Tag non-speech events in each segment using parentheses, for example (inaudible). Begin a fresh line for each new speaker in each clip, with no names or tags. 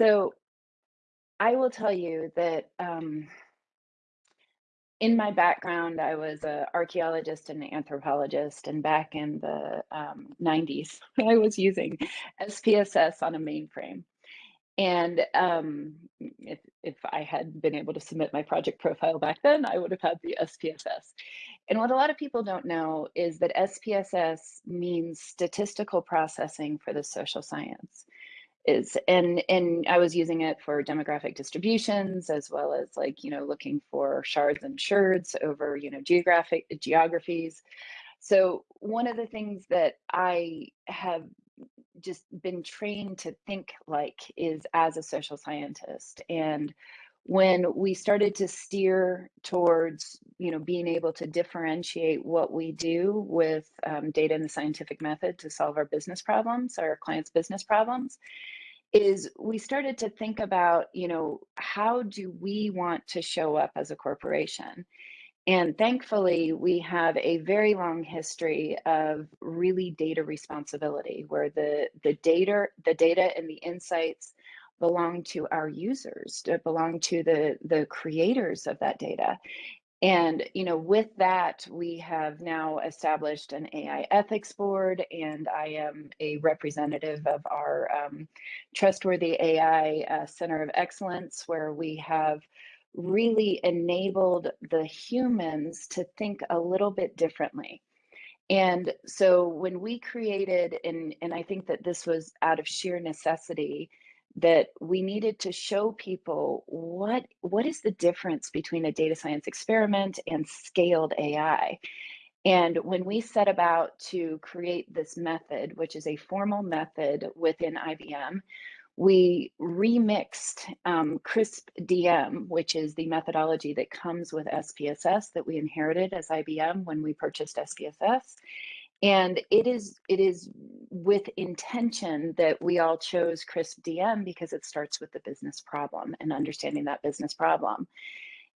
So I will tell you that um, in my background, I was an archaeologist and an anthropologist, and back in the um, 90s, (laughs) I was using SPSS on a mainframe. And um, if, if I had been able to submit my project profile back then, I would have had the SPSS. And what a lot of people don't know is that SPSS means statistical processing for the social science is and and I was using it for demographic distributions as well as like you know looking for shards and sherds over you know geographic geographies. So one of the things that I have just been trained to think like is as a social scientist and when we started to steer towards you know being able to differentiate what we do with um, data and the scientific method to solve our business problems our clients business problems is we started to think about you know how do we want to show up as a corporation and thankfully, we have a very long history of really data responsibility where the, the data, the data and the insights belong to our users, belong to the, the creators of that data. And you know, with that, we have now established an AI ethics board, and I am a representative of our um, Trustworthy AI uh, Center of Excellence, where we have really enabled the humans to think a little bit differently. And so when we created, and, and I think that this was out of sheer necessity, that we needed to show people what what is the difference between a data science experiment and scaled AI. And when we set about to create this method, which is a formal method within IBM, we remixed um, CRISP DM, which is the methodology that comes with SPSS that we inherited as IBM when we purchased SPSS. And it is it is with intention that we all chose CRISP DM because it starts with the business problem and understanding that business problem.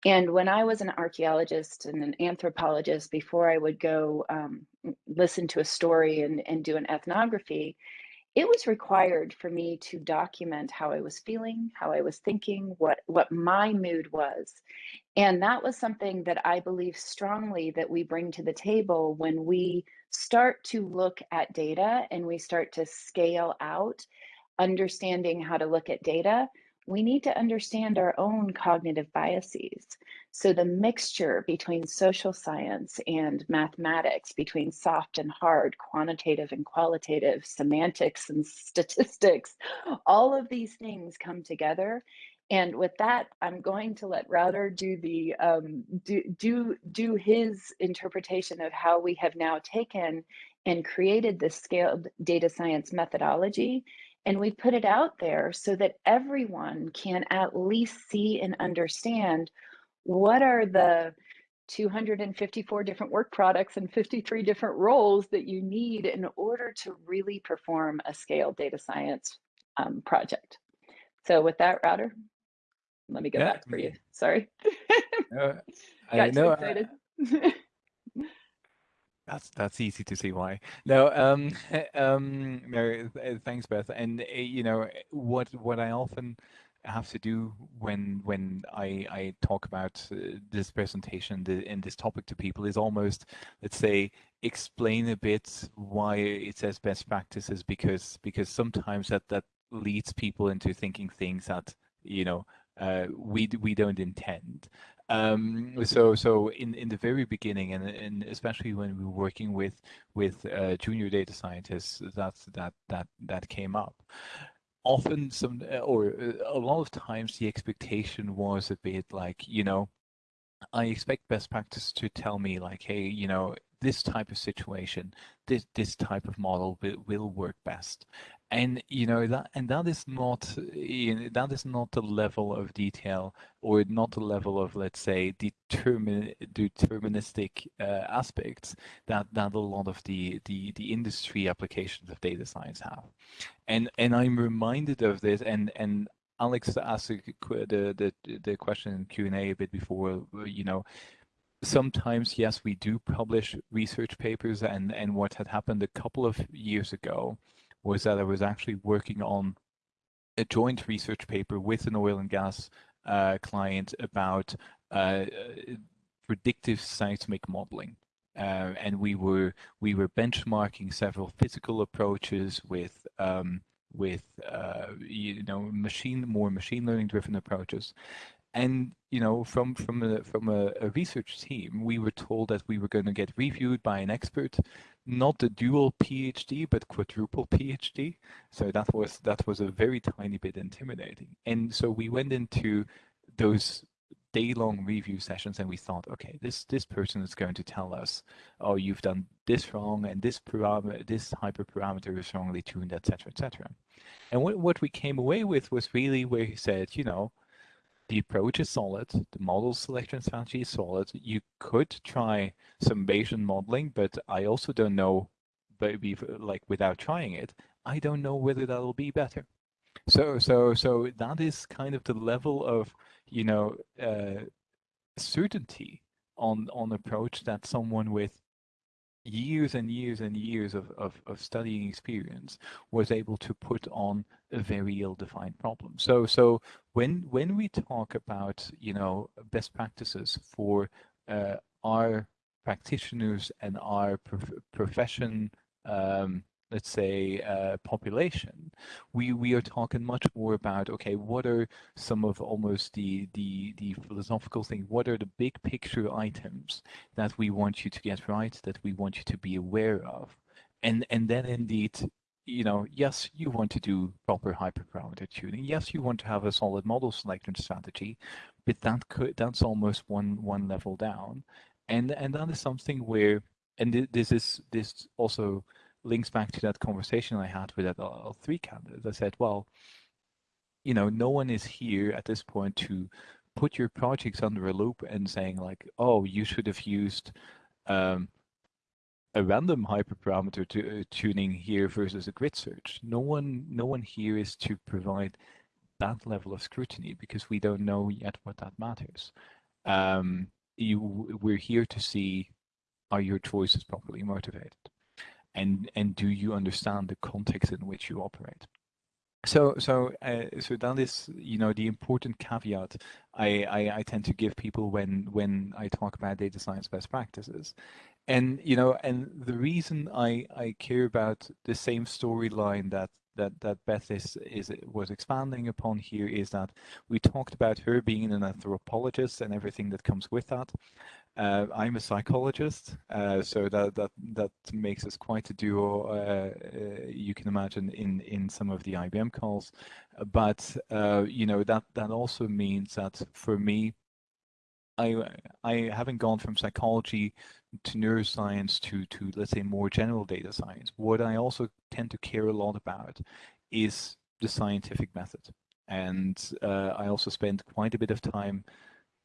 And when I was an archaeologist and an anthropologist, before I would go um, listen to a story and, and do an ethnography, it was required for me to document how I was feeling, how I was thinking, what what my mood was. And that was something that I believe strongly that we bring to the table when we start to look at data and we start to scale out understanding how to look at data we need to understand our own cognitive biases. So the mixture between social science and mathematics, between soft and hard, quantitative and qualitative, semantics and statistics, all of these things come together. And with that, I'm going to let Router do the um, do, do do his interpretation of how we have now taken and created this scaled data science methodology and we put it out there so that everyone can at least see and understand what are the 254 different work products and 53 different roles that you need in order to really perform a scaled data science um, project. So with that, Router, let me go yeah. back for you. Sorry.
Uh, (laughs) I know. excited. (laughs) That's that's easy to see why. No, um, (laughs) um, Mary, thanks, Beth. And uh, you know what what I often have to do when when I I talk about uh, this presentation the, and this topic to people is almost let's say explain a bit why it says best practices because because sometimes that that leads people into thinking things that you know uh, we we don't intend. Um, so so in, in the very beginning, and, and especially when we were working with with uh, junior data scientists, that's that that that came up. Often, some uh, or uh, a lot of times, the expectation was a bit like you know, I expect best practice to tell me like, hey, you know, this type of situation, this this type of model will, will work best. And you know that and that is not you know, that is not the level of detail or not the level of let's say determin deterministic uh, aspects that that a lot of the the the industry applications of data science have. And and i'm reminded of this and and alex asked the the the question in q&a a bit before you know sometimes yes we do publish research papers and and what had happened a couple of years ago was that I was actually working on a joint research paper with an oil and gas uh, client about uh, predictive seismic modeling. Uh, and we were we were benchmarking several physical approaches with um, with uh, you know machine more machine learning driven approaches and you know from from a from a, a, research team we were told that we were going to get reviewed by an expert not a dual phd but quadruple phd so that was that was a very tiny bit intimidating. And so we went into those day-long review sessions and we thought okay this this person is going to tell us oh you've done this wrong and this parameter this hyperparameter is wrongly tuned etc etc and what, what we came away with was really where he said you know the approach is solid the model selection strategy is solid. You could try some bayesian modeling but i also don't know maybe like without trying it i don't know whether that'll be better. So so so that is kind of the level of you know, uh, certainty on on approach that someone with years and years and years of, of, of studying experience was able to put on a very ill-defined problem. So so when when we talk about you know best practices for uh, our practitioners and our prof profession um, let's say, uh, population, we we are talking much more about okay, what are some of almost the the the philosophical things? What are the big picture items that we want you to get right, that we want you to be aware of, and and then indeed. You know, yes, you want to do proper hyperparameter tuning. Yes, you want to have a solid model selection strategy, but that could that's almost one one level down, and and that is something where, and this is this also links back to that conversation I had with that L3 candidate. I said, well, you know, no one is here at this point to put your projects under a loupe and saying like, oh, you should have used um, a random hyperparameter to, uh, tuning here versus a grid search. No one, no one here is to provide that level of scrutiny because we don't know yet what that matters. Um, you, we're here to see are your choices properly motivated and and do you understand the context in which you operate? So so uh, so that is you know the important caveat I, I, I tend to give people when when I talk about data science best practices. And you know and the reason I I care about the same storyline that that that Beth is is was expanding upon here is that we talked about her being an anthropologist and everything that comes with that uh, I'm a psychologist, uh, so that that that makes us quite a duo. Uh, uh you can imagine in in some of the IBM calls, but uh, you know that that also means that for me, I I haven't gone from psychology to neuroscience to to let's say more general data science. What I also tend to care a lot about is the scientific method, and uh, I also spend quite a bit of time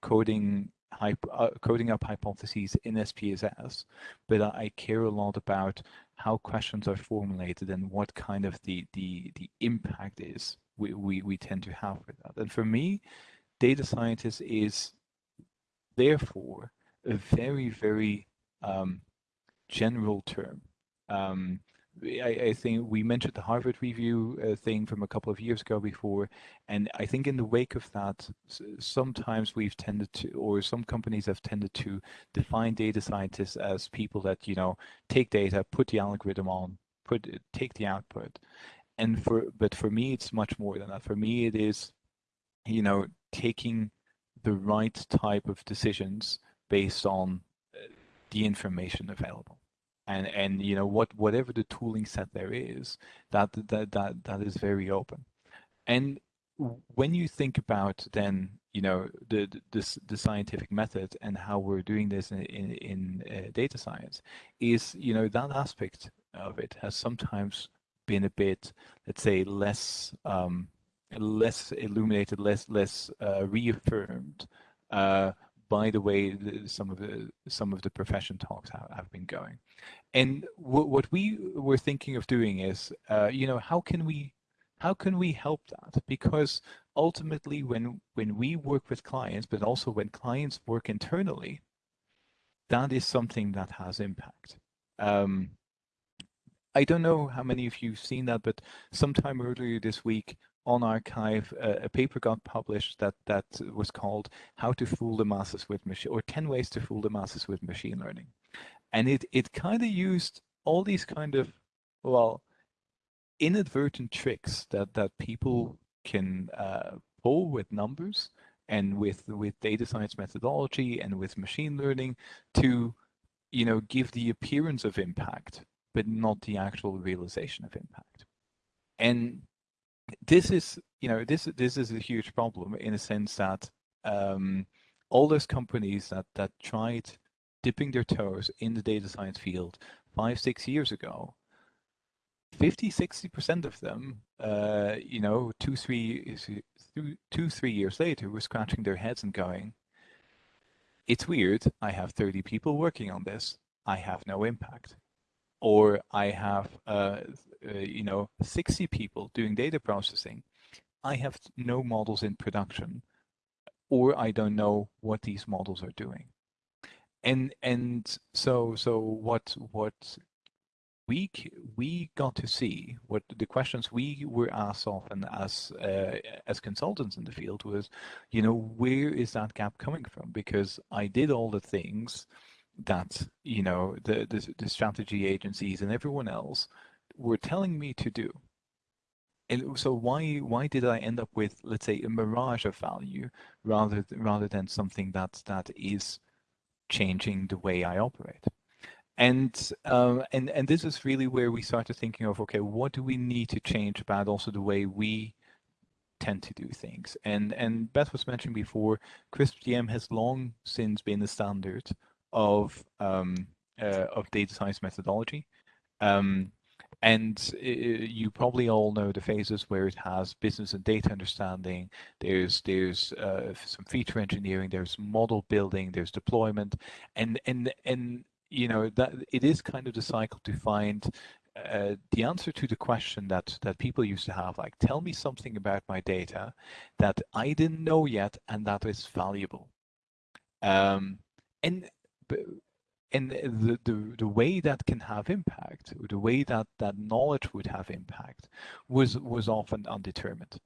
coding uh, coding up hypotheses in SPSS, but I care a lot about how questions are formulated and what kind of the the the impact is we we, we tend to have with that. And for me, data scientist is therefore a very very um, general term. Um, I, I, think we mentioned the Harvard review uh, thing from a couple of years ago before, and I think in the wake of that, sometimes we've tended to, or some companies have tended to define data scientists as people that you know take data, put the algorithm on, put take the output, and for but for me it's much more than that. For me it is, you know, taking the right type of decisions based on uh, the information available and and you know what whatever the tooling set there is that that that that is very open. And when you think about then you know the the, the scientific method and how we're doing this in in, in uh, data science is you know that aspect of it has sometimes been a bit let's say less um, less illuminated less less uh, reaffirmed uh, by the way the, some of the some of the profession talks have, have been going. And what we were thinking of doing is uh, you know how can we how can we help that? Because ultimately when when we work with clients but also when clients work internally that is something that has impact. Um, I don't know how many of you've seen that, but sometime earlier this week, on arXiv uh, a paper got published that that was called "How to Fool the Masses with Machine" or 10 Ways to Fool the Masses with Machine Learning, and it it kind of used all these kind of well inadvertent tricks that that people can uh, pull with numbers and with with data science methodology and with machine learning to you know give the appearance of impact but not the actual realization of impact. And this is you know this this is a huge problem in a sense that um, all those companies that that tried dipping their toes in the data science field five six years ago 50 60 percent of them uh, you know two three two three years later were scratching their heads and going it's weird. I have 30 people working on this. I have no impact or i have uh, uh, you know 60 people doing data processing i have no models in production or i don't know what these models are doing and and so so what what we we got to see what the questions we were asked often as uh, as consultants in the field was, you know, where is that gap coming from? Because I did all the things that you know the the, the strategy agencies and everyone else were telling me to do. And so why why did I end up with let's say a mirage of value rather rather than something that that is changing the way I operate? and um, and and this is really where we started thinking of okay what do we need to change about also the way we tend to do things and and Beth was mentioning before CRISP-DM has long since been the standard of um, uh, of data science methodology. Um, and you probably all know the phases where it has business and data understanding. There's there's uh, some feature engineering there's model building there's deployment. And and and you know that it is kind of the cycle to find uh, the answer to the question that that people used to have like tell me something about my data that i didn't know yet and that is valuable. Um, and and the, the the way that can have impact the way that that knowledge would have impact was was often undetermined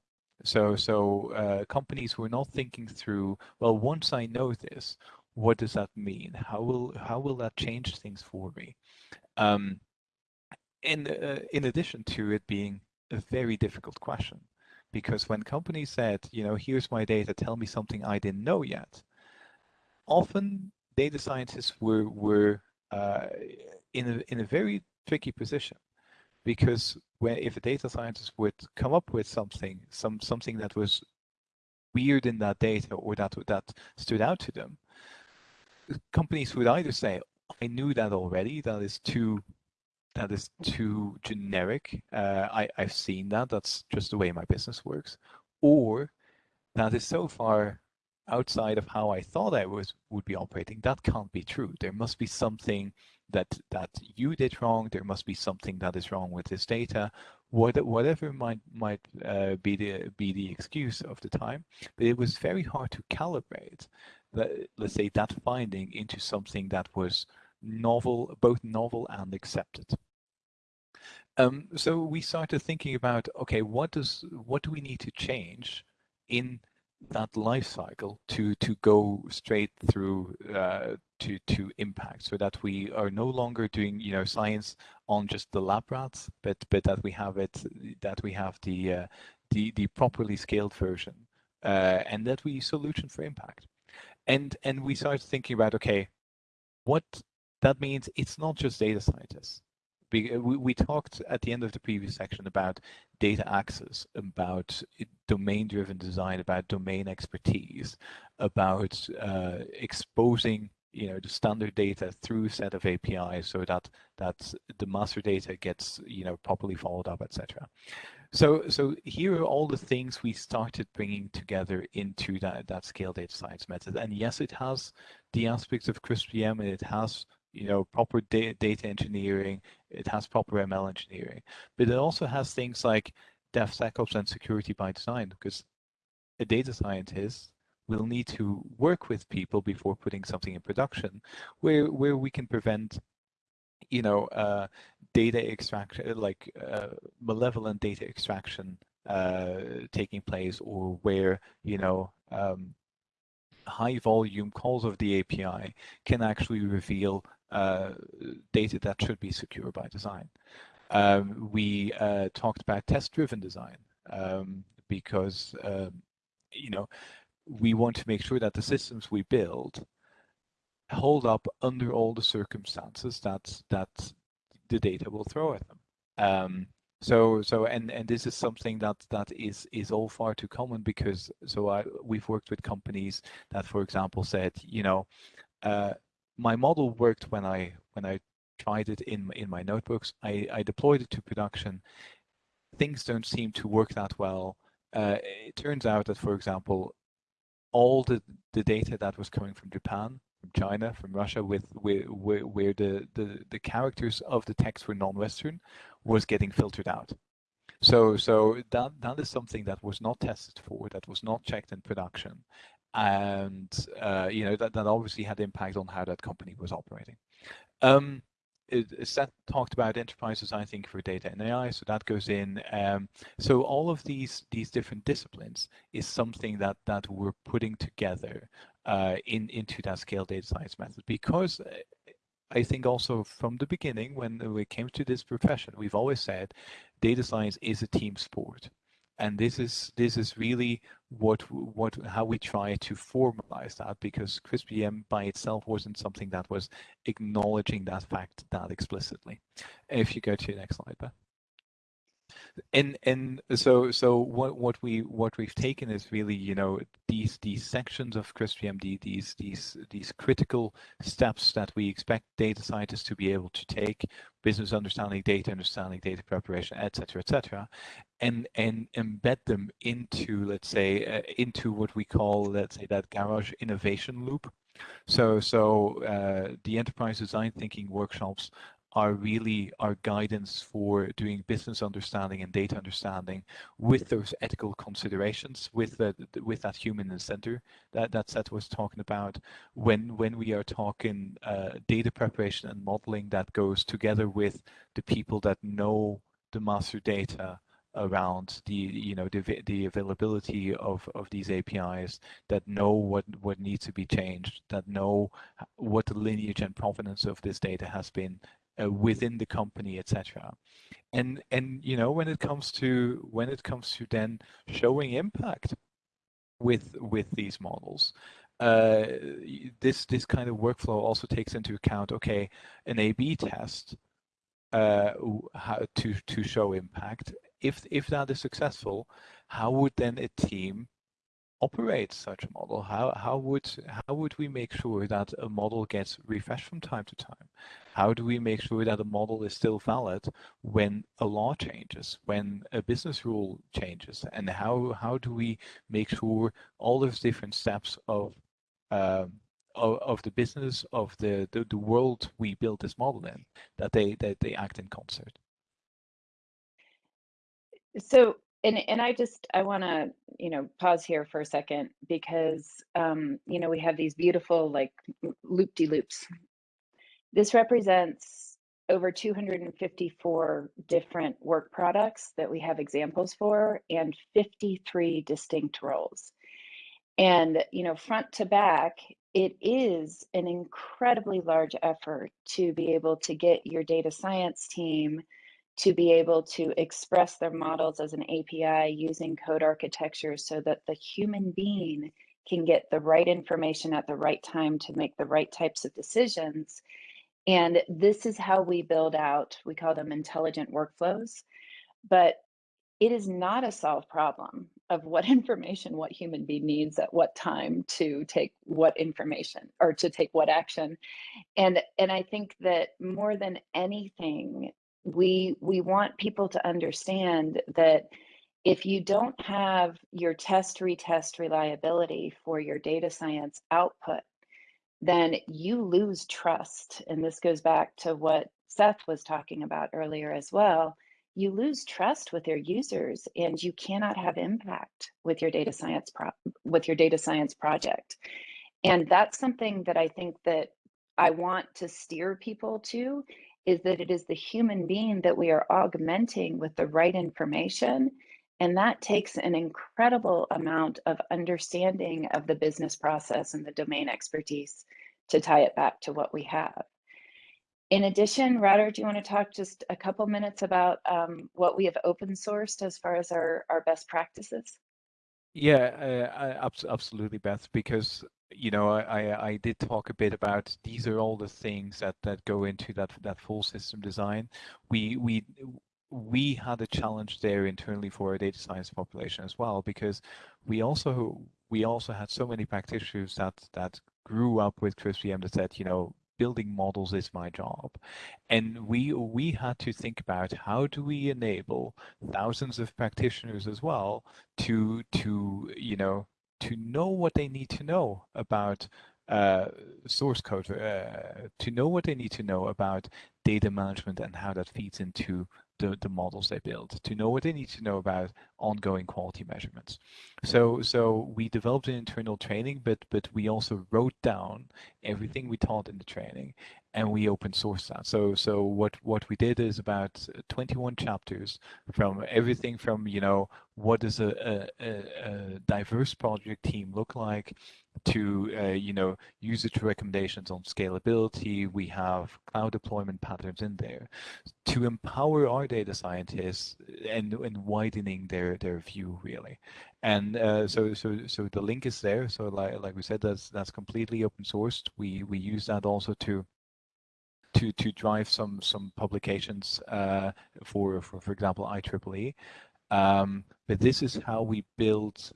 so so uh, companies were not thinking through well once i know this what does that mean? How will how will that change things for me? Um, in uh, in addition to it being a very difficult question, because when companies said, you know, here's my data, tell me something I didn't know yet, often data scientists were were uh, in a in a very tricky position because if a data scientist would come up with something some something that was weird in that data or that that stood out to them companies would either say, I knew that already, that is too that is too generic. Uh, I, I've seen that, that's just the way my business works. Or that is so far outside of how I thought I was would be operating. That can't be true. There must be something that that you did wrong. There must be something that is wrong with this data. What, whatever might might uh, be the be the excuse of the time, but it was very hard to calibrate let's say that finding into something that was novel, both novel and accepted. Um, so we started thinking about, okay, what does what do we need to change in that life cycle to to go straight through uh, to to impact, so that we are no longer doing you know science on just the lab rats, but but that we have it that we have the uh, the the properly scaled version, uh, and that we solution for impact. And and we started thinking about okay what that means it's not just data scientists we, we talked at the end of the previous section about data access, about domain-driven design, about domain expertise, about uh, exposing you know the standard data through set of APIs so that that the master data gets you know properly followed up, etc. So, so here are all the things we started bringing together into that, that scale data science method. And yes, it has the aspects of CRISP-DM and it has you know proper da data engineering, it has proper ML engineering, but it also has things like DevSecOps and security by design because a data scientist will need to work with people before putting something in production where where we can prevent you know, uh, data extraction, like uh, malevolent data extraction uh, taking place or where you know um, high volume calls of the API can actually reveal data that should be secure by design. Um, we uh, talked about test-driven design um, because um, you know we want to make sure that the systems we build hold up under all the circumstances that that the data will throw at them. Um, so so and and this is something that that is is all far too common because so I we've worked with companies that for example said you know uh, my model worked when I when I tried it in in my notebooks. I I deployed it to production. Things don't seem to work that well. Uh, it turns out that for example all the the data that was coming from Japan from China, from Russia, with where, where, where the, the, the characters of the text were non-Western, was getting filtered out. So, so that that is something that was not tested for, that was not checked in production, and uh, you know that that obviously had impact on how that company was operating. Um, Seth talked about enterprise design thinking for data and AI, so that goes in. Um, so all of these these different disciplines is something that that we're putting together uh, in into that scale data science method because uh, I think also from the beginning when we came to this profession, we've always said data science is a team sport and this is this is really what what how we try to formalize that because CRISP-DM by itself wasn't something that was acknowledging that fact that explicitly. If you go to the next slide, Beth and and so so what what we what we've taken is really you know these these sections of CRISP-DM these these these critical steps that we expect data scientists to be able to take business understanding data understanding data preparation etc etc and and embed them into let's say uh, into what we call let's say that garage innovation loop. So so uh, the enterprise design thinking workshops are really our guidance for doing business understanding and data understanding with those ethical considerations, with the, with that human in the center that that Seth was talking about. When when we are talking uh, data preparation and modeling, that goes together with the people that know the master data around the you know the, the availability of of these APIs that know what what needs to be changed that know what the lineage and provenance of this data has been uh, within the company, etc. And and you know when it comes to when it comes to then showing impact with with these models, uh, this this kind of workflow also takes into account okay an A/B test uh, how to to show impact. If if that is successful, how would then a team operate such a model? How how would how would we make sure that a model gets refreshed from time to time? How do we make sure that a model is still valid when a law changes, when a business rule changes, and how how do we make sure all those different steps of um, of, of, the business of the, the the world we build this model in that they that they act in concert?
So and and I just I want to you know pause here for a second because um, you know we have these beautiful like loop de loops. This represents over 254 different work products that we have examples for and 53 distinct roles. And you know front to back, it is an incredibly large effort to be able to get your data science team to be able to express their models as an API using code architecture so that the human being can get the right information at the right time to make the right types of decisions. And this is how we build out, we call them intelligent workflows, but it is not a solved problem of what (laughs) information what human being needs at what time to take what information or to take what action and and i think that more than anything we we want people to understand that if you don't have your test retest reliability for your data science output then you lose trust. And this goes back to what seth was talking about earlier as well. You lose trust with your users and you cannot have impact with your data science pro- with your data science project. And that's something that i think that i want to steer people to is that it is the human being that we are augmenting with the right information And that takes an incredible amount of understanding of the business process and the domain expertise to tie it back to what we have. In addition, Radar, do you want to talk just a couple minutes about um, what we have open sourced as far as our, our best practices?
Yeah, uh, absolutely, Beth, because you know, I, I did talk a bit about these are all the things that that go into that that full system design. We we we had a challenge there internally for our data science population as well because we also we also had so many practitioners that that grew up with CRISP that said, you know, building models is my job. And we we had to think about how do we enable thousands of practitioners as well to to you know to know what they need to know about uh, source code, uh, to know what they need to know about data management and how that feeds into the, the models they build, to know what they need to know about ongoing quality measurements. So so we developed an internal training, but but we also wrote down everything we taught in the training and we open source that. So so what what we did is about 21 chapters from everything from you know what does a, a, a diverse project team look like to uh, you know usage recommendations on scalability. We have cloud deployment patterns in there to empower our data scientists and and widening their their view really. And uh, so so so the link is there. So like like we said, that's that's completely open sourced. We we use that also to to to drive some some publications uh, for, for for example IEEE. Um, but this is how we build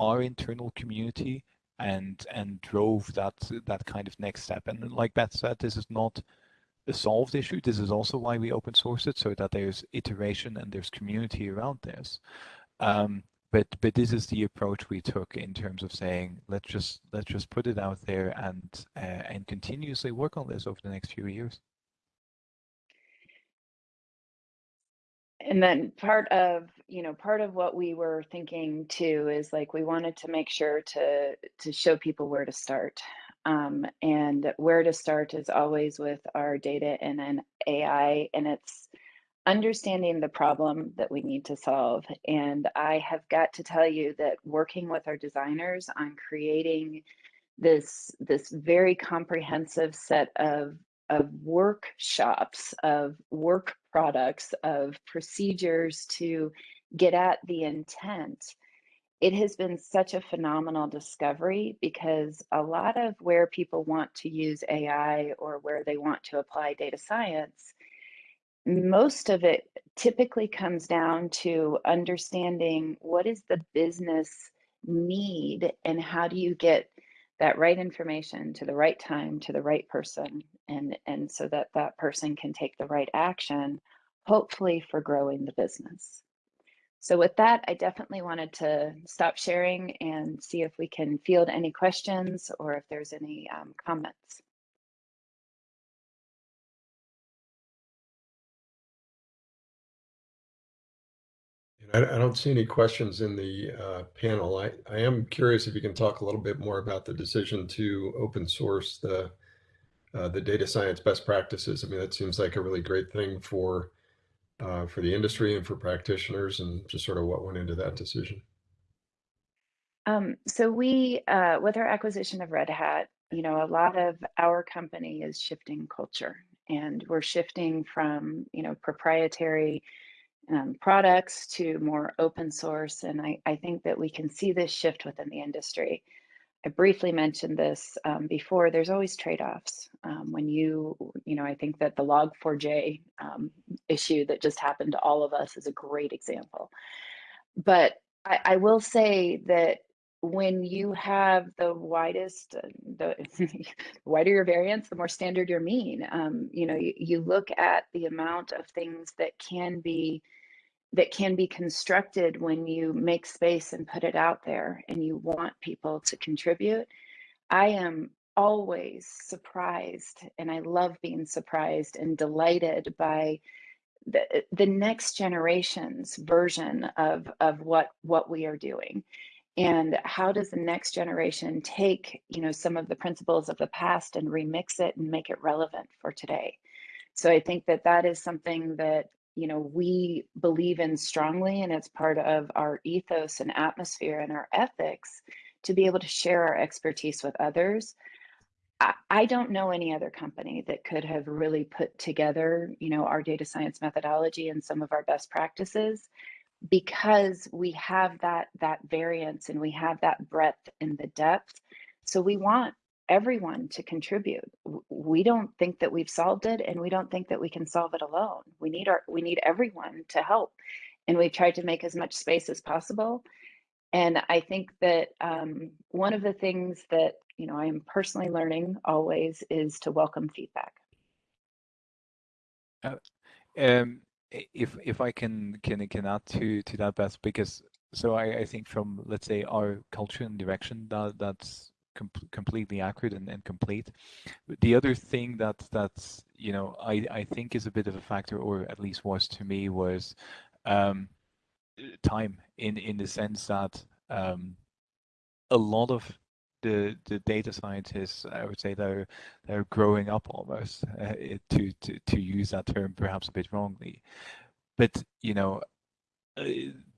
our internal community and and drove that that kind of next step. And like Beth said, this is not a solved issue. This is also why we open source it so that there's iteration and there's community around this. Um, but but this is the approach we took in terms of saying let's just let's just put it out there and uh, and continuously work on this over the next few years.
And then part of you know part of what we were thinking too is like we wanted to make sure to to show people where to start. Um, and where to start is always with our data and an AI, and it's understanding the problem that we need to solve. And I have got to tell you that working with our designers on creating this this very comprehensive set of of workshops, of work products, of procedures to get at the intent. It has been such a phenomenal discovery because a lot of where people want to use AI or where they want to apply data science most of it typically comes down to understanding what is the business need and how do you get that right information to the right time to the right person and and so that that person can take the right action hopefully for growing the business so with that i definitely wanted to stop sharing and see if we can field any questions or if there's any um, comments
I, I don't see any questions in the uh, panel. I, I am curious if you can talk a little bit more about the decision to open source the uh, the data science best practices. I mean, that seems like a really great thing for uh, for the industry and for practitioners, and just sort of what went into that decision.
Um, so we, uh, with our acquisition of Red Hat, you know, a lot of our company is shifting culture, and we're shifting from you know proprietary um, products to more open source. And I, I think that we can see this shift within the industry. I briefly mentioned this um, before. There's always trade-offs um, when you, you know, I think that the Log4j um, issue that just happened to all of us is a great example. But I, I will say that when you have the widest, uh, the (laughs) wider your variance, the more standard your mean. Um, you know, you, you look at the amount of things that can be that can be constructed when you make space and put it out there and you want people to contribute. I am always surprised and I love being surprised and delighted by the, the next generation's version of, of what, what we are doing. And how does the next generation take, you know, some of the principles of the past and remix it and make it relevant for today? So I think that that is something that you know we believe in strongly and it's part of our ethos and atmosphere and our ethics to be able to share our expertise with others. I, I don't know any other company that could have really put together you know our data science methodology and some of our best practices because we have that that variance and we have that breadth and the depth. So we want everyone to contribute. We don't think that we've solved it and we don't think that we can solve it alone. We need our we need everyone to help and we've tried to make as much space as possible. And i think that um, one of the things that you know i'm personally learning always is to welcome feedback.
Uh, um, if if I can can can add to to that, Beth, because so I, I think from let's say our culture and direction that that's com completely accurate and, and complete. The other thing that that's you know I I think is a bit of a factor, or at least was to me, was um, time in in the sense that um, a lot of the the data scientists, I would say they're they're growing up almost uh, to to to use that term perhaps a bit wrongly, but you know uh,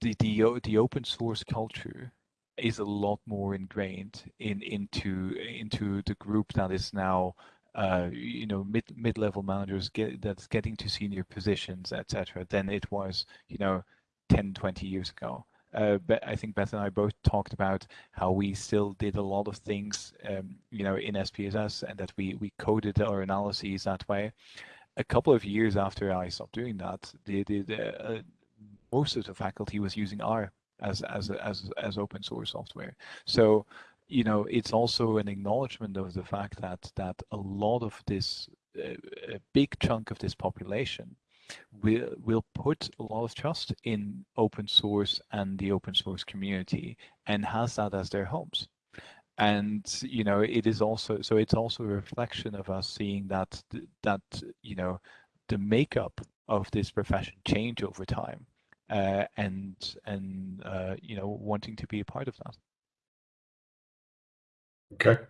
the the the open source culture is a lot more ingrained in into into the group that is now uh, you know mid mid level managers get that's getting to senior positions etc than it was you know 10 20 years ago uh, but I think Beth and I both talked about how we still did a lot of things, um, you know, in SPSS, and that we we coded our analyses that way. A couple of years after I stopped doing that, the uh, most of the faculty was using R as as as as open source software. So you know, it's also an acknowledgement of the fact that that a lot of this, uh, a big chunk of this population will will put a lot of trust in open source and the open source community and has that as their homes and you know it is also so it's also a reflection of us seeing that that you know the makeup of this profession change over time uh, and and uh, you know wanting to be a part of that
okay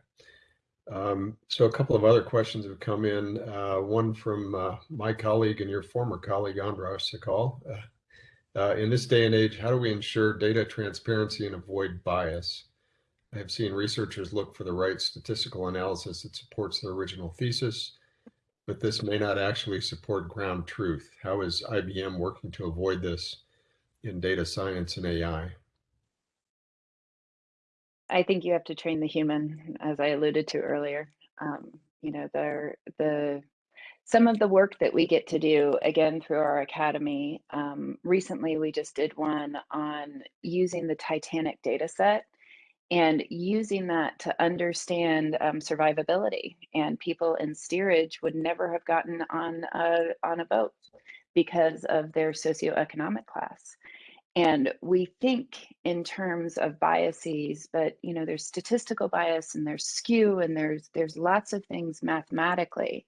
um, so a couple of other questions have come in. Uh, one from uh, my colleague and your former colleague, Andras Sakal. Uh, uh, in this day and age, how do we ensure data transparency and avoid bias? I have seen researchers look for the right statistical analysis that supports their original thesis, but this may not actually support ground truth. How is IBM working to avoid this in data science and AI?
I think you have to train the human, as I alluded to earlier. Um, you know, the the some of the work that we get to do again through our academy. Um, recently, we just did one on using the Titanic data set and using that to understand um, survivability. And people in steerage would never have gotten on a on a boat because of their socioeconomic class and we think in terms of biases but you know there's statistical bias and there's skew and there's there's lots of things mathematically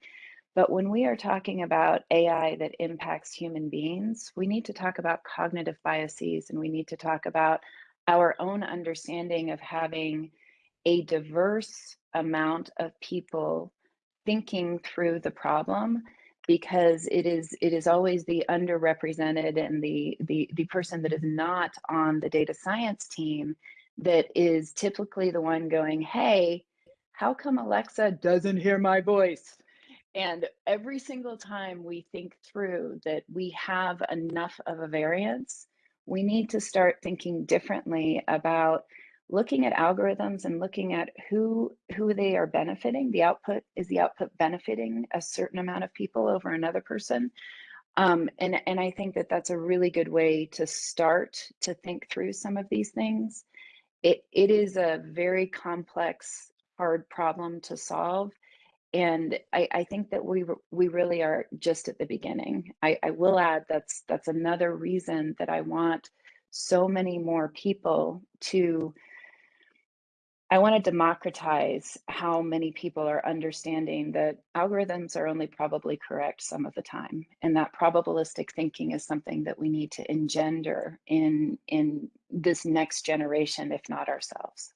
but when we are talking about ai that impacts human beings we need to talk about cognitive biases and we need to talk about our own understanding of having a diverse amount of people thinking through the problem because it is it is always the underrepresented and the the the person that is not on the data science team that is typically the one going hey how come alexa doesn't hear my voice? And every single time we think through that we have enough of a variance we need to start thinking differently about looking at algorithms and looking at who who they are benefiting. The output is the output benefiting a certain amount of people over another person? Um, and and i think that that's a really good way to start to think through some of these things. It it is a very complex hard problem to solve and I, I think that we we really are just at the beginning. I, I will mm-hmm. add that's that's another reason that I want so many more people to I want to democratize how many people are understanding that algorithms are only probably correct some of the time. And that probabilistic thinking is something that we need to engender in, in this next generation, if not ourselves.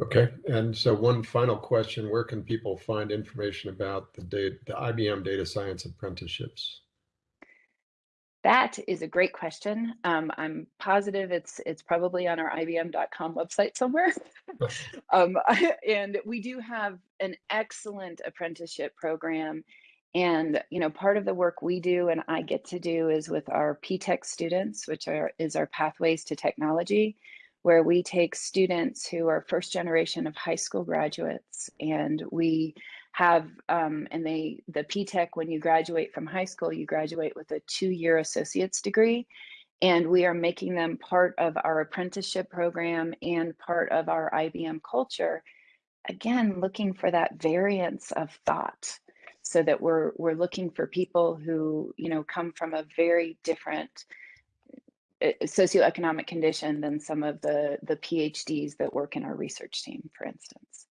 Okay, and so one final question, where can people find information about the data, the IBM data science apprenticeships?
That is a great question. Um, I'm positive it's it's probably on our IBM.com website somewhere. (laughs) um, (laughs) and we do have an excellent apprenticeship program. And you know, part of the work we do and I get to do is with our PTech students, which are is our pathways to technology, where we take students who are first generation of high school graduates and we have um, and they the P-TECH when you graduate from high school you graduate with a two-year associate's degree. And we are making them part of our apprenticeship program and part of our IBM culture. Again looking for that variance of thought so that we're we're looking for people who you know come from a very different Eh, eh, socioeconomic condition than some of the the PhDs that work in our research team for instance